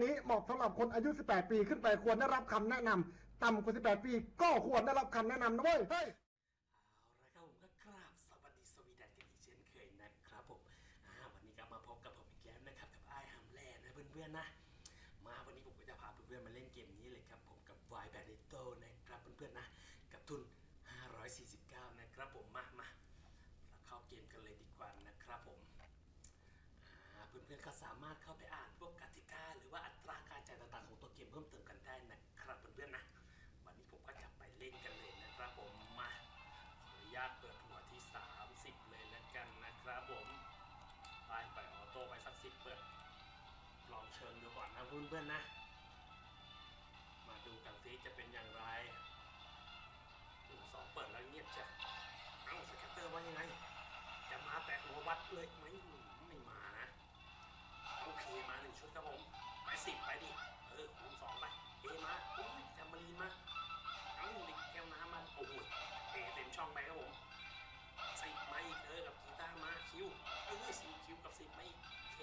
การนี้เหมาะสำหรับคนอายุ 18 ปีขึ้นไปควรได้รับคำแนะนำต่ำกว่า 18 ปี ก็ควรได้รับคำแนะนำนะเว้ย เฮ้ย เอาละครับผมก็กราบสวัสดีสวีดันกันอีกเช่นเคยนะครับผมอ่าวันนี้ก็มาพบกับผมอีกแล้วนะครับกับไอ้ฮัมแลนะเพื่อนๆนะ มาวันนี้ผมก็จะพาเพื่อนๆมาเล่นเกมนี้เลยครับผมกับ y b a n e t o นะครับเพื่อนๆนะ กับทุน 549 นะครับผมมามาเราเข้าเกมกันเลยดีกว่านะครับผมอ่า เพื่อนๆก็สามารถเข้าไปอ่านพวกกติกาหรือว่าอัตราการจ่ายต่างๆของตัวเกมเพิ่มเติมกันได้นะครับเพื่อนๆนะวันนี้ผมก็จะไปเล่นกันเลยนะครับผมมาขออนุญาตเปิดหัวที่ 30 เลยแล้วกันนะครับผมไปไปออโต้ไปสักสิบเปิดลองเชิญดูก่อนนะเพื่อนๆนะ มาดูกันซิจะเป็นอย่างไรหนึ่งสองเปิดแล้วเงียบจ้ะเอ้าสแกตเตอร์ว่ายังไง จะมาแตะหัววัดเลยไหม เอเคมาหนึ่งชุดครับผมไปสิบไปดิ เออคูณสองไป เอมาอุ้ยแซมารีนมาเอ้าเด็กแก้วน้ำมาโอ้โหเอเต็มช่องไปครับผมสิบมาอีกเออกับกีตาร์มาคิวเออสี่คิวกับสิบมาอีกเค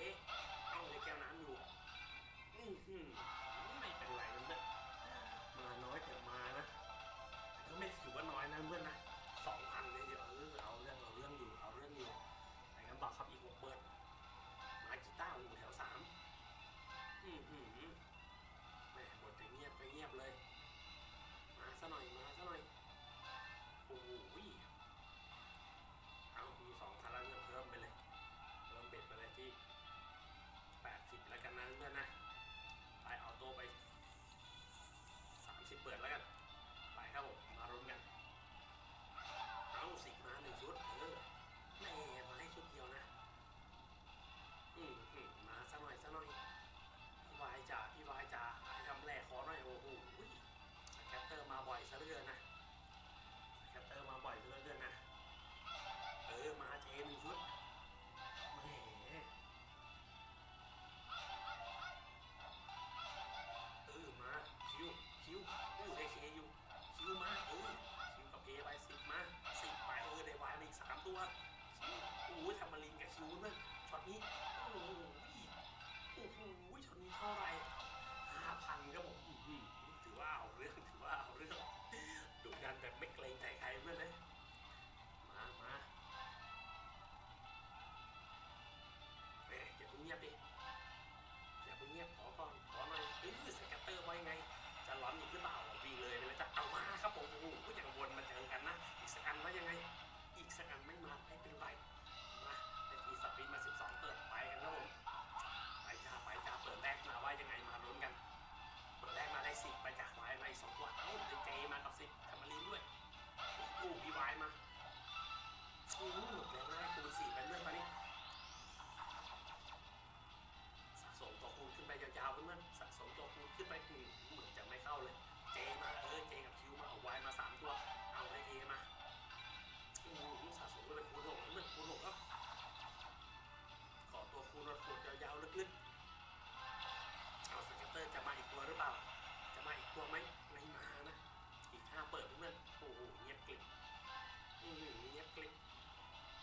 เอ้าเด็กแก้วน้ำอยู่อือหือไม่ ทำมาลินกับคิวนั่น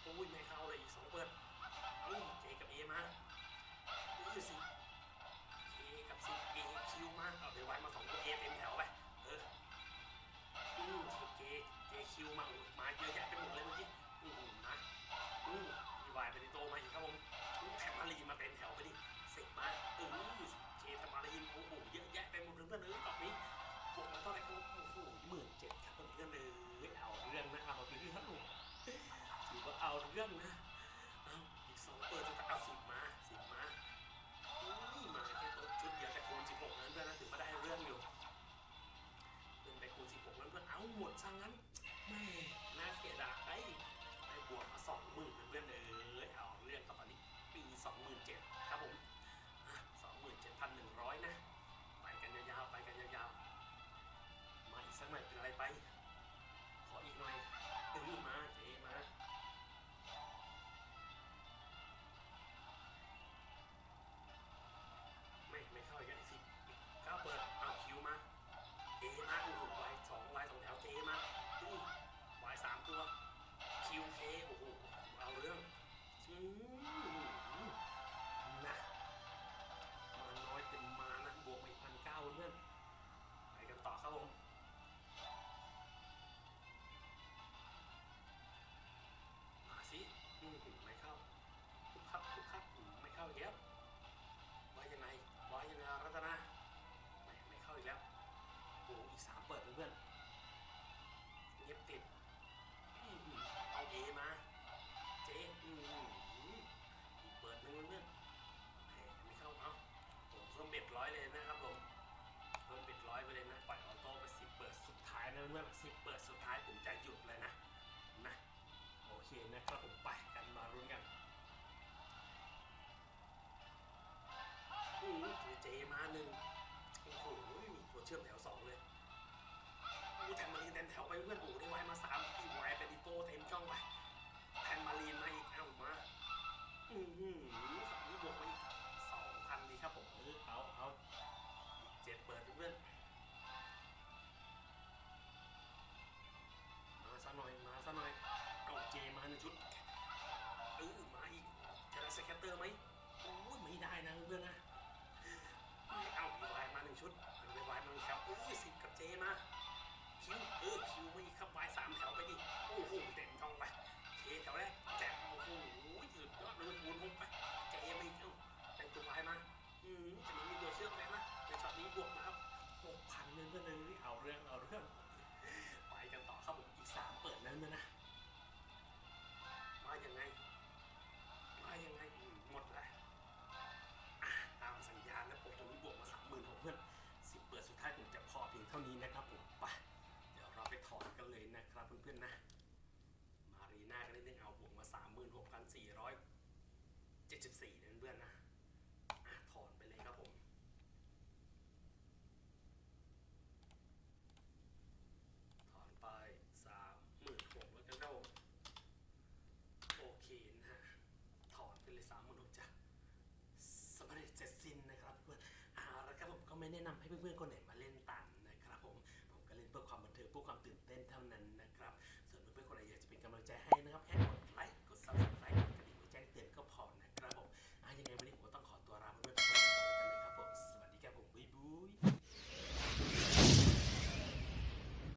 อ้ยไม่เข้าเลยอีกสองเปิดเอ้ยเจกับเอมาอื้ยสิเจกับสิเอคิวมาเอาเดี๋ยววันมาสองตัวเอเต็ม หมดซะงั้นแม่น่าเสียดายได้บวกมาสองหมื่นเพื่อนเอ้ยเอาเรื่องกับตอนนี้ปีสองหมื่นเจ็ดครับผมสองหมื่นเจ็ดพันหนึ่ง คิวเคโอ้โหเอาเรื่องอืม เอมาเจอืมอีกเปิดนึงเพื่อนไม่เข้าเอาผมเพิ่มเบ็ดร้อยเลยนะครับผมเพิ่มเบ็ดร้อยไปเลยนะปล่อยออโต้ไปสิเปิดสุดท้ายนะเพื่อนสิเปิดสุดท้ายผมจะหยุดเลยนะนะโอเคนะครับผมไปกันมารุ้นกันอืมเจมาหนึ่งโอ้โหมีตัวเชื่อมแถวสองเลยกูแทงมันแทนแถวไปเพื่อนกู อือหือฝั่งนี้บวกไปอีกสองพันดีครับผมเออเอาเอาอีกเจ็ดเปิดเพื่อนมาซะหน่อยมาซะหน่อยเอาเจมาหนึ่งชุดเออมาอีกจะได้สแคตเตอร์ไหมโอ้ยไม่ได้นะเพื่อนนะเอาอีวายมาหนึ่งชุดอีวายมาหนึ่งแถวโอ้ยสิบกับเจมา กพันเงินเพื่เอาเรื่องเอาเรื่องไปกันต่อครับผมอีกสามเปิดนั้นนะมาอยังไงมาอยังไงหมดแล้วตามสัญญาณนะผมตรงนี้บวกมาสามหมื่นผมเพื่อนสิบเปิดสุดท้ายผมจะพอเพียงเท่านี้นะครับผมไปเดี๋ยวเราไปถอนกันเลยนะครับเพื่อนๆนะ มารีน่ากันนิดนึงเอาบวกมาสามหมื่นหกพันสี่ร้อยเจ็ดสิบสี่เพื่อนๆนะอะถอนไปเลยครับผม ถอนไปสามหมื่นหกแล้วกันครับผม โอเคนะฮะ ถอนไปเลยสามมนุษย์จะสำเร็จเสร็จสิ้นนะครับเพื่อนเอาละครับผมก็ไม่แนะนำให้เพื่อนๆคนไหนมา